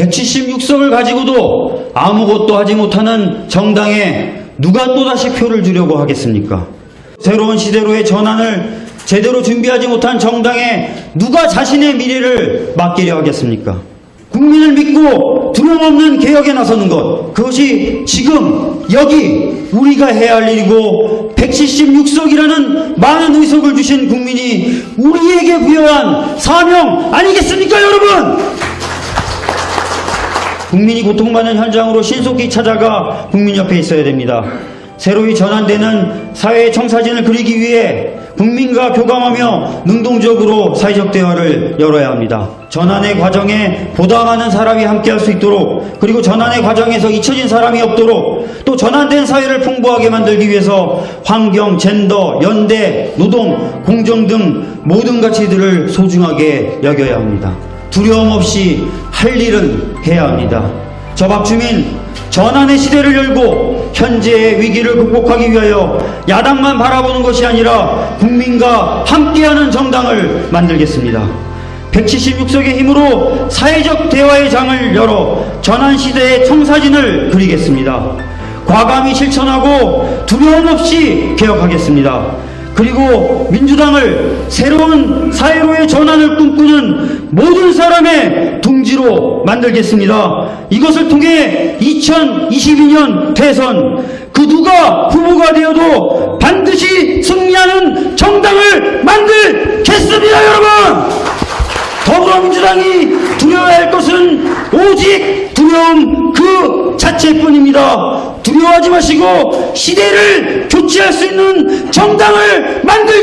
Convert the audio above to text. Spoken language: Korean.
176석을 가지고도 아무것도 하지 못하는 정당에 누가 또다시 표를 주려고 하겠습니까? 새로운 시대로의 전환을 제대로 준비하지 못한 정당에 누가 자신의 미래를 맡기려 하겠습니까? 국민을 믿고 두려움 없는 개혁에 나서는 것 그것이 지금 여기 우리가 해야 할 일이고 176석이라는 많은 의석을 주신 국민이 우리에게 부여한 사명 아니겠습니까 여러분? 국민이 고통받는 현장으로 신속히 찾아가 국민 옆에 있어야 됩니다. 새로이 전환되는 사회의 청사진을 그리기 위해 국민과 교감하며 능동적으로 사회적 대화를 열어야 합니다. 전환의 과정에 많은 사람이 함께할 수 있도록 그리고 전환의 과정에서 잊혀진 사람이 없도록 또 전환된 사회를 풍부하게 만들기 위해서 환경, 젠더, 연대, 노동, 공정 등 모든 가치들을 소중하게 여겨야 합니다. 두려움 없이 할 일은 해야 합니다. 저 박 주민 전환의 시대를 열고 현재의 위기를 극복하기 위하여 야당만 바라보는 것이 아니라 국민과 함께하는 정당을 만들겠습니다. 176석의 힘으로 사회적 대화의 장을 열어 전환 시대의 청사진을 그리겠습니다. 과감히 실천하고 두려움 없이 개혁하겠습니다. 그리고 민주당을 새로운 사회로의 전환을 꿈꾸는 모든 사람의 둥지로 만들겠습니다. 이것을 통해 2022년 대선 그 누가 후보가 되어도 반드시 승리하는 정당을 만들겠습니다, 여러분! 더불어민주당이 두려워할 것은 오직 두려움 그 자체뿐입니다. 두려워하지 마시고 시대를 교체할 수 있는 정당을 만들